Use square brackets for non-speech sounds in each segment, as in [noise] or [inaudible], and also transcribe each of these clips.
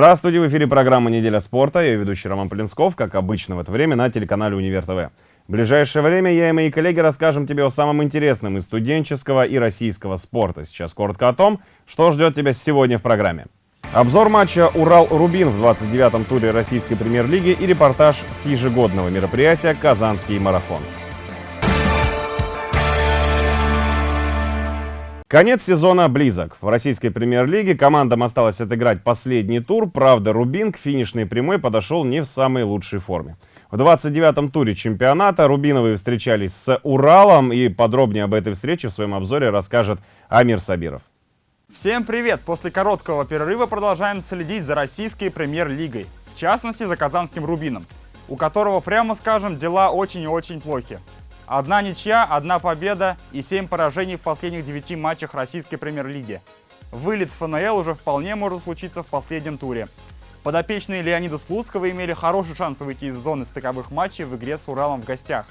Здравствуйте, в эфире программа «Неделя спорта». Я ведущий Роман Полинсков, как обычно в это время на телеканале «Универ ТВ». В ближайшее время я и мои коллеги расскажем тебе о самом интересном из студенческого и российского спорта. Сейчас коротко о том, что ждет тебя сегодня в программе. Обзор матча «Урал-Рубин» в 29-м туре российской премьер-лиги и репортаж с ежегодного мероприятия «Казанский марафон». Конец сезона близок. В российской премьер-лиге командам осталось отыграть последний тур. Правда, Рубин к финишной прямой подошел не в самой лучшей форме. В 29-м туре чемпионата Рубиновые встречались с Уралом. И подробнее об этой встрече в своем обзоре расскажет Амир Сабиров. Всем привет! После короткого перерыва продолжаем следить за российской премьер-лигой. В частности, за казанским Рубином, у которого, прямо скажем, дела очень и очень плохи. Одна ничья, одна победа и 7 поражений в последних 9 матчах российской премьер-лиги. Вылет ФНЛ уже вполне может случиться в последнем туре. Подопечные Леонида Слуцкого имели хороший шанс выйти из зоны стыковых матчей в игре с Уралом в гостях.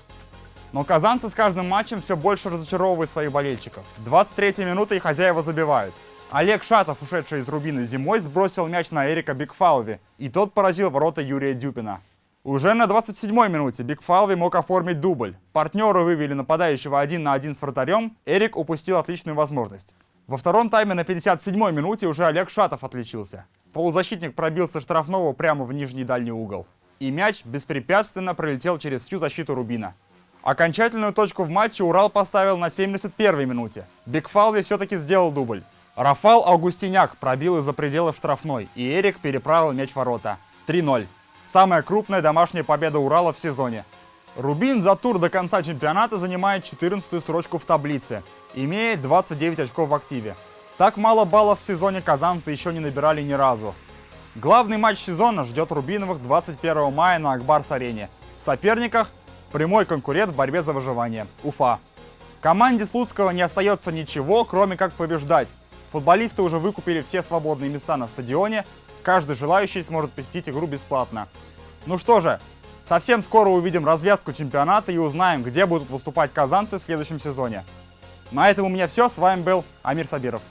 Но казанцы с каждым матчем все больше разочаровывают своих болельщиков. 23 минута и хозяева забивают. Олег Шатов, ушедший из Рубина зимой, сбросил мяч на Эрика Бигфалви, и тот поразил ворота Юрия Дюпина. Уже на 27-й минуте Бикфалви мог оформить дубль. Партнеры вывели нападающего один на один с вратарем, Эрик упустил отличную возможность. Во втором тайме на 57-й минуте уже Олег Шатов отличился. Полузащитник пробился штрафного прямо в нижний дальний угол. И мяч беспрепятственно пролетел через всю защиту Рубина. Окончательную точку в матче Урал поставил на 71-й минуте. Бикфалви все-таки сделал дубль. Рафал Аугустиняк пробил из-за пределов штрафной, и Эрик переправил мяч ворота. 3-0. Самая крупная домашняя победа Урала в сезоне. Рубин за тур до конца чемпионата занимает 14 строчку в таблице, имея 29 очков в активе. Так мало баллов в сезоне казанцы еще не набирали ни разу. Главный матч сезона ждет Рубиновых 21 мая на Акбарс-арене. В соперниках прямой конкурент в борьбе за выживание – Уфа. Команде Слуцкого не остается ничего, кроме как побеждать. Футболисты уже выкупили все свободные места на стадионе, Каждый желающий сможет посетить игру бесплатно. Ну что же, совсем скоро увидим развязку чемпионата и узнаем, где будут выступать казанцы в следующем сезоне. На этом у меня все. С вами был Амир Сабиров.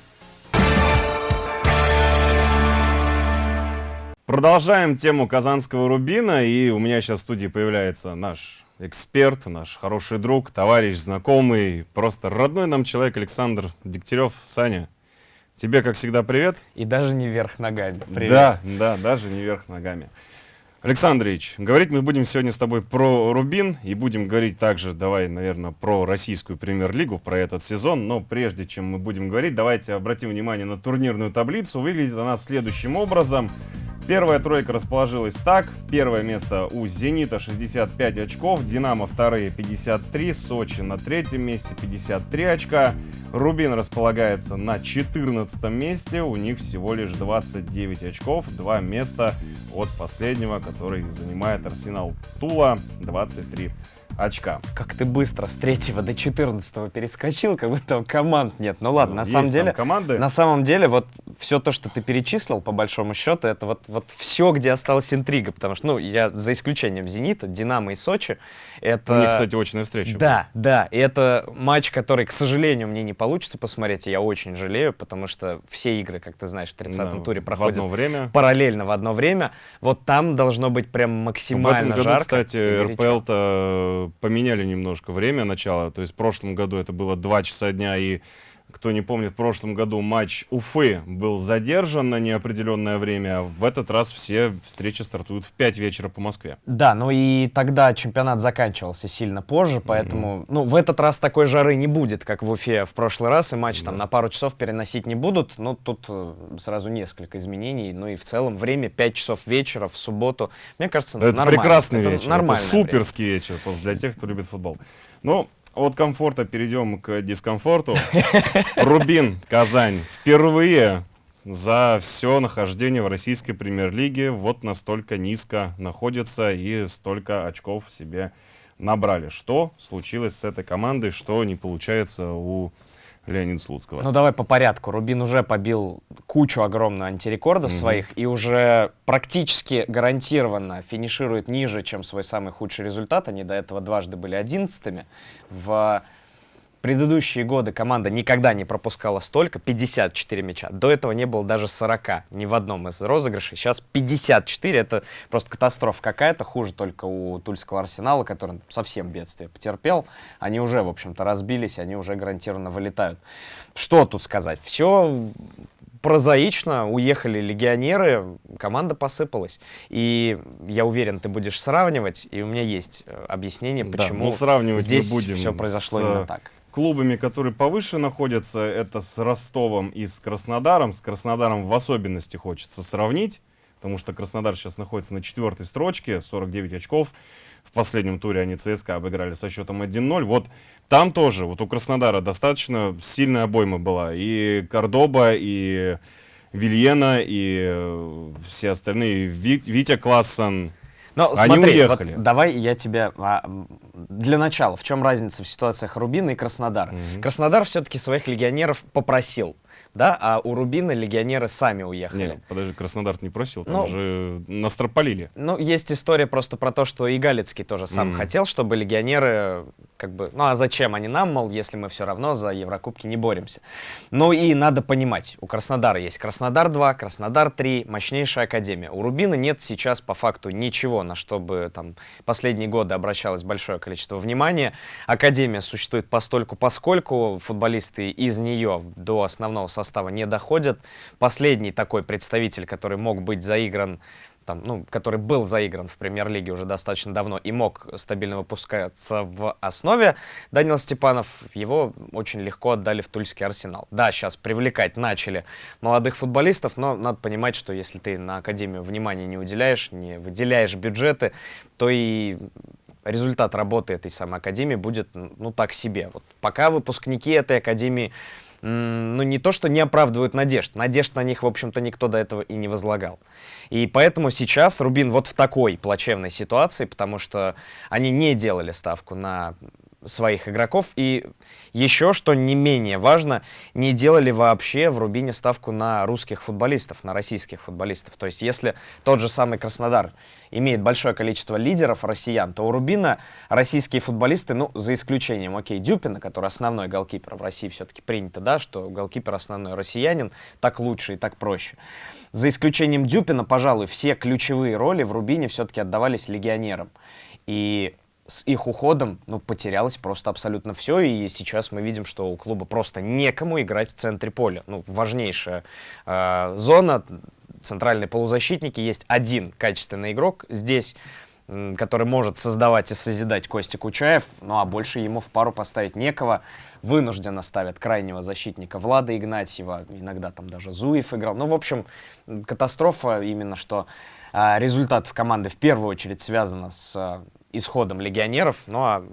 Продолжаем тему казанского Рубина, и у меня сейчас в студии появляется наш эксперт, наш хороший друг, товарищ, знакомый, просто родной нам человек Александр Дегтярев. Саня, Тебе, как всегда, привет. И даже не вверх ногами. Привет. Да, да, даже не вверх ногами. Александрович, говорить мы будем сегодня с тобой про Рубин и будем говорить также, давай, наверное, про российскую премьер-лигу, про этот сезон. Но прежде чем мы будем говорить, давайте обратим внимание на турнирную таблицу. Выглядит она следующим образом. Первая тройка расположилась так. Первое место у «Зенита» 65 очков, «Динамо» вторые 53, «Сочи» на третьем месте 53 очка. «Рубин» располагается на 14 месте, у них всего лишь 29 очков, два места от последнего, который занимает «Арсенал Тула» 23 очка. Как ты быстро с 3 до 14 перескочил, как будто там команд нет. Ну ладно, ну, на самом деле, команды. на самом деле, вот все то, что ты перечислил, по большому счету, это вот, вот все, где осталась интрига, потому что, ну, я за исключением «Зенита», «Динамо» и «Сочи», это... У них, кстати, очная встреча. Да, да, и это матч, который, к сожалению, мне не получится посмотреть, и я очень жалею, потому что все игры, как ты знаешь, в 30-м да, туре проходят в одно время. параллельно в одно время. Вот там должно быть прям максимально жарко. В этом году, жарко кстати, РПЛ-то поменяли немножко время начала. То есть в прошлом году это было 2 часа дня и кто не помнит, в прошлом году матч Уфы был задержан на неопределенное время. В этот раз все встречи стартуют в 5 вечера по Москве. Да, ну и тогда чемпионат заканчивался сильно позже, поэтому, mm -hmm. ну, в этот раз такой жары не будет, как в Уфе в прошлый раз, и матч mm -hmm. там на пару часов переносить не будут. Но тут э, сразу несколько изменений. Ну и в целом время 5 часов вечера в субботу. Мне кажется, это нормально. прекрасный это вечер. Это суперский время. вечер для тех, кто любит футбол. Ну, от комфорта перейдем к дискомфорту. [laughs] Рубин, Казань. Впервые за все нахождение в российской премьер-лиге вот настолько низко находится и столько очков себе набрали. Что случилось с этой командой, что не получается у Леонида Слуцкого. Ну давай по порядку. Рубин уже побил кучу огромную антирекордов mm -hmm. своих и уже практически гарантированно финиширует ниже, чем свой самый худший результат. Они до этого дважды были одиннадцатыми в предыдущие годы команда никогда не пропускала столько, 54 мяча. До этого не было даже 40 ни в одном из розыгрышей. Сейчас 54, это просто катастрофа какая-то. Хуже только у Тульского Арсенала, который совсем бедствие потерпел. Они уже, в общем-то, разбились, они уже гарантированно вылетают. Что тут сказать? Все прозаично, уехали легионеры, команда посыпалась. И я уверен, ты будешь сравнивать, и у меня есть э, объяснение, Да, почему ну, сравнивать здесь будем все произошло с, именно так. Клубами, которые повыше находятся, это с Ростовом и с Краснодаром. С Краснодаром в особенности хочется сравнить, потому что Краснодар сейчас находится на четвертой строчке, 49 очков. В последнем туре они ЦСКА обыграли со счетом 1-0. Вот там тоже, вот у Краснодара достаточно сильная обойма была. И Кордоба, и Вильена, и э, все остальные. Ви- Витя Классон. Но Они смотри, уехали. вот давай я тебя... а, для начала, в чем разница в ситуациях Рубина и Краснодара? Мгм. Краснодар все-таки своих легионеров попросил, да, а у Рубина легионеры сами уехали. Не, подожди, Краснодар не просил, там Ну, же настропалили. Ну, есть история просто про то, что и Галицкий тоже сам Мгм. хотел, чтобы легионеры, как бы, ну а зачем они нам, мол, если мы все равно за Еврокубки не боремся. Ну и надо понимать, у Краснодара есть Краснодар 2, Краснодар 3, мощнейшая академия. У Рубина нет сейчас по факту ничего, на что бы там последние годы обращалось большое количество внимания. Академия существует постольку поскольку, футболисты из нее до основного состава не доходят. Последний такой представитель, который мог быть заигран там, ну, который был заигран в премьер-лиге уже достаточно давно и мог стабильно выпускаться в основе, Данил Степанов, его очень легко отдали в Тульский Арсенал. Да, сейчас привлекать начали молодых футболистов, но надо понимать, что если ты на Академию внимания не уделяешь, не выделяешь бюджеты, то и результат работы этой самой Академии будет, ну, так себе. Вот пока выпускники этой Академии ну, не то, что не оправдывают надежд. Надежд на них, в общем-то, никто до этого и не возлагал. И поэтому сейчас Рубин вот в такой плачевной ситуации, потому что они не делали ставку на своих игроков. И еще, что не менее важно, не делали вообще в Рубине ставку на русских футболистов, на российских футболистов. То есть если тот же самый Краснодар имеет большое количество лидеров россиян, то у Рубина российские футболисты, ну, за исключением, окей, Дюпина, который основной голкипер в России все-таки принято, да, что голкипер основной россиянин, так лучше и так проще. За исключением Дюпина, пожалуй, все ключевые роли в Рубине все-таки отдавались легионерам. И с их уходом ну, потерялось просто абсолютно все, и сейчас мы видим, что у клуба просто некому играть в центре поля. Ну, важнейшая э, зона, центральные полузащитники, есть один качественный игрок здесь, который может создавать и созидать Костя Кучаев, ну а больше ему в пару поставить некого. Вынужденно ставят крайнего защитника Влада Игнатьева, иногда там даже Зуев играл. Ну, в общем, катастрофа именно, что а, результат в команды в первую очередь связано с а, исходом легионеров, ну а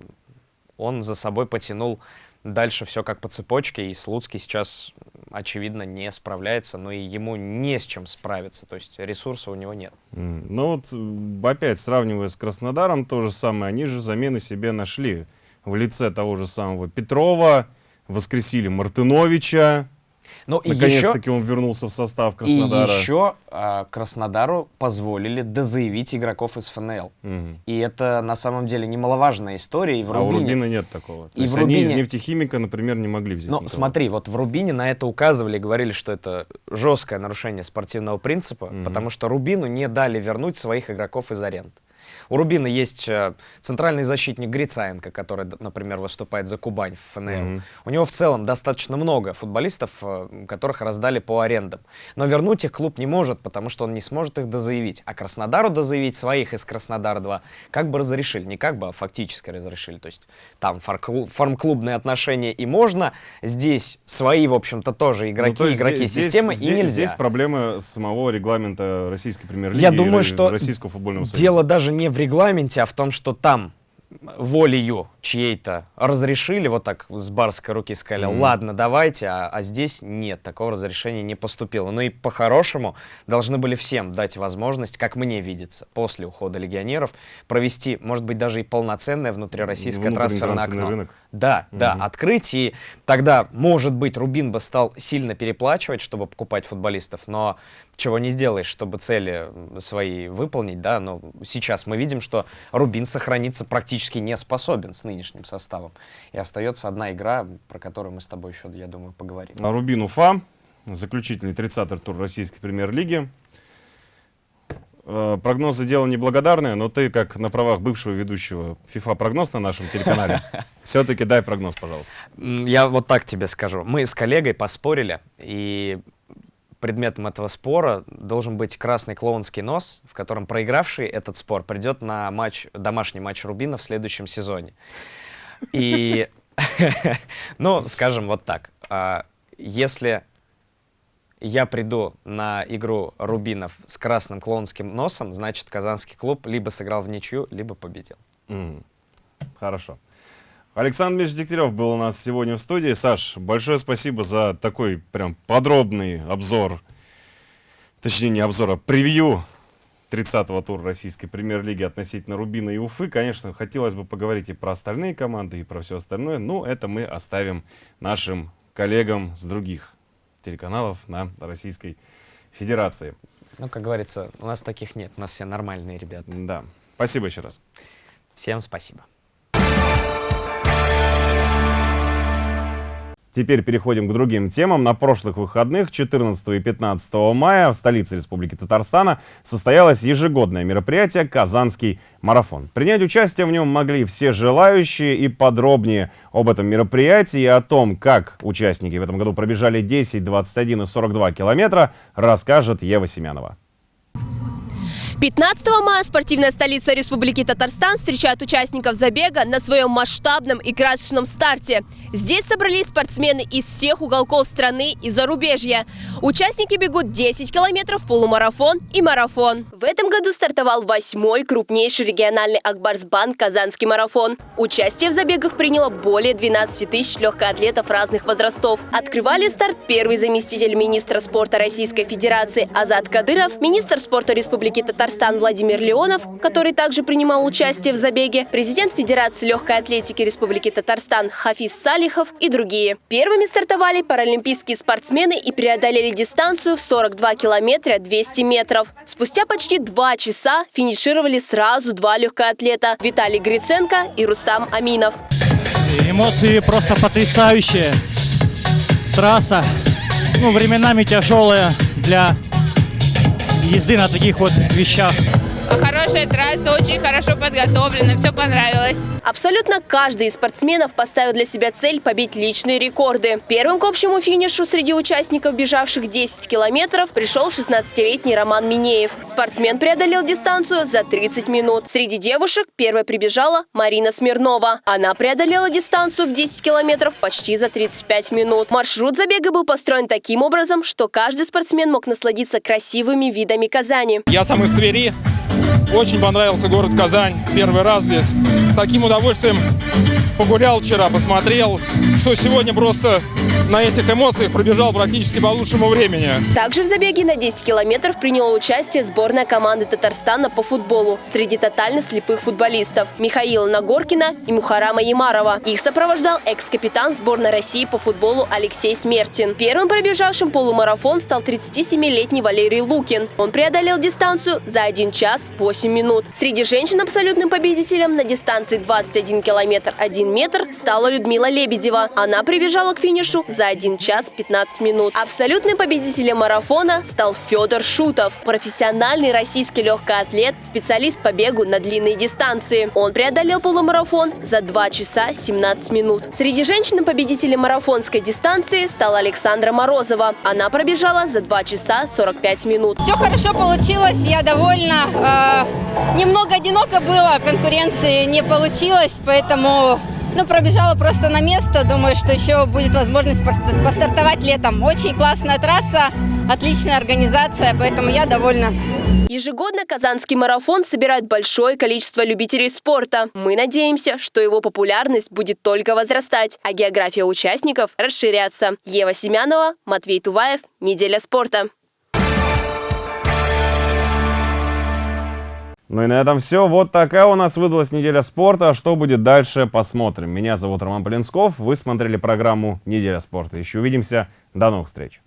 он за собой потянул дальше все как по цепочке, и Слуцкий сейчас, очевидно, не справляется, но и ему не с чем справиться, то есть ресурса у него нет. Ну вот, опять сравнивая с Краснодаром, то же самое. Они же замены себе нашли в лице того же самого Петрова, воскресили Мартыновича. Ну и Наконец-таки он вернулся в состав и Краснодара. еще а, Краснодару позволили дозаявить игроков из ФНЛ. Мгм. И это на самом деле немаловажная история, и в А у Рубине... Рубина нет такого. То И есть в они из Рубине- нефтехимика, например, не могли взять Ну, никого. смотри, вот в Рубине на это указывали, говорили, что это жесткое нарушение спортивного принципа, Мгм. потому что Рубину не дали вернуть своих игроков из аренды. У Рубина есть э, центральный защитник Грицаенко, который, например, выступает за Кубань в ФНЛ. Мгм. У него в целом достаточно много футболистов, э, которых раздали по арендам. Но вернуть их клуб не может, потому что он не сможет их дозаявить. А Краснодару дозаявить своих из Краснодара-2 как бы разрешили. Не как бы, а фактически разрешили. То есть там фарм-клубные отношения и можно. Здесь свои, в общем-то, тоже игроки, Ну, то игроки здесь- системы здесь, и нельзя. Здесь проблема самого регламента российской премьер-лиги Я и думаю, что российского футбольного союза. Дело даже не в регламенте, а в том, что там волею чьей-то разрешили, вот так с барской руки сказали, Мгм. ладно, давайте, а, а здесь нет, такого разрешения не поступило. Ну и по-хорошему должны были всем дать возможность, как мне видится, после ухода легионеров, провести, может быть, даже и полноценное внутрироссийское трансферное окно. рынок. Да, да, Мгм. открыть, и тогда, может быть, Рубин бы стал сильно переплачивать, чтобы покупать футболистов, но чего не сделаешь, чтобы цели свои выполнить, да, но сейчас мы видим, что Рубин сохраниться практически не способен с нынешним составом, и остается одна игра, про которую мы с тобой еще, я думаю, поговорим. А Рубин Уфа, заключительный 30-й тур российской премьер-лиги. Э, Прогнозы дело неблагодарное, но ты, как на правах бывшего ведущего FIFA прогноз на нашем телеканале, [laughs] все-таки дай прогноз, пожалуйста. Я вот так тебе скажу. Мы с коллегой поспорили, и предметом этого спора должен быть красный клоунский нос, в котором проигравший этот спор придет на матч, домашний матч Рубина в следующем сезоне. И, [laughs] ну, скажем вот так, а, если я приду на игру Рубинов с красным клоунским носом, значит, казанский клуб либо сыграл в ничью, либо победил. Хорошо. Александр Миш Дегтярев был у нас сегодня в студии. Саш, большое спасибо за такой прям подробный обзор, точнее не обзор, а превью 30-го тура российской премьер-лиги относительно Рубина и Уфы. Конечно, хотелось бы поговорить и про остальные команды, и про все остальное, но это мы оставим нашим коллегам с других телеканалов на Российской Федерации. Ну, как говорится, у нас таких нет, у нас все нормальные ребята. Да. Спасибо еще раз. Всем спасибо. Теперь переходим к другим темам. На прошлых выходных, 14 и 15 мая, в столице Республики Татарстана состоялось ежегодное мероприятие «Казанский марафон». Принять участие в нем могли все желающие и подробнее об этом мероприятии и о том, как участники в этом году пробежали 10, 21 и 42 километра, расскажет Ева Семенова. 15 мая спортивная столица Республики Татарстан встречает участников забега на своем масштабном и красочном старте. Здесь собрались спортсмены из всех уголков страны и зарубежья. Участники бегут 10 километров, полумарафон и марафон. В этом году стартовал восьмой крупнейший региональный Акбарсбанк «Казанский марафон». Участие в забегах приняло более 12 тысяч легкоатлетов разных возрастов. Открывали старт первый заместитель министра спорта Российской Федерации Азат Кадыров, министр спорта Республики Татарстан Владимир Леонов, который также принимал участие в забеге, президент Федерации легкой атлетики Республики Татарстан Хафиз Салихов и другие. Первыми стартовали паралимпийские спортсмены и преодолели дистанцию в 42 километра 200 метров. Спустя почти два часа финишировали сразу два легкоатлета – Виталий Гриценко и Рустам Аминов. Эмоции просто потрясающие. Трасса, ну, временами тяжелая для езды на таких вот вещах. Хорошая трасса, очень хорошо подготовлена, все понравилось. Абсолютно каждый из спортсменов поставил для себя цель побить личные рекорды. Первым к общему финишу среди участников, бежавших 10 километров, пришел 16-летний Роман Минеев. Спортсмен преодолел дистанцию за 30 минут. Среди девушек первой прибежала Марина Смирнова. Она преодолела дистанцию в 10 километров почти за 35 минут. Маршрут забега был построен таким образом, что каждый спортсмен мог насладиться красивыми видами Казани. Я сам из Твери. Очень понравился город Казань. Первый раз здесь. С таким удовольствием погулял вчера, посмотрел, что сегодня просто на этих эмоциях пробежал практически по лучшему времени. Также в забеге на 10 километров приняла участие сборная команды Татарстана по футболу среди тотально слепых футболистов Михаила Нагоркина и Мухарама Ямарова. Их сопровождал экс-капитан сборной России по футболу Алексей Смертин. Первым пробежавшим полумарафон стал 37-летний Валерий Лукин. Он преодолел дистанцию за 1 час 8 минут. Среди женщин абсолютным победителем на дистанции 21 километр 1 метр стала Людмила Лебедева. Она прибежала к финишу за 1 час 15 минут. Абсолютным победителем марафона стал Федор Шутов, профессиональный российский легкоатлет, специалист по бегу на длинные дистанции. Он преодолел полумарафон за 2 часа 17 минут. Среди женщин победителем марафонской дистанции стала Александра Морозова. Она пробежала за 2 часа 45 минут. Все хорошо получилось, я довольна. Э, немного одиноко было, конкуренции не получилось, поэтому ну, пробежала просто на место. Думаю, что еще будет возможность пост- постартовать летом. Очень классная трасса, отличная организация, поэтому я довольна. Ежегодно Казанский марафон собирает большое количество любителей спорта. Мы надеемся, что его популярность будет только возрастать, а география участников расширяться. Ева Семянова, Матвей Туваев. Неделя спорта. Ну и на этом все. Вот такая у нас выдалась неделя спорта. Что будет дальше, посмотрим. Меня зовут Роман Полинсков. Вы смотрели программу «Неделя спорта». Еще увидимся. До новых встреч.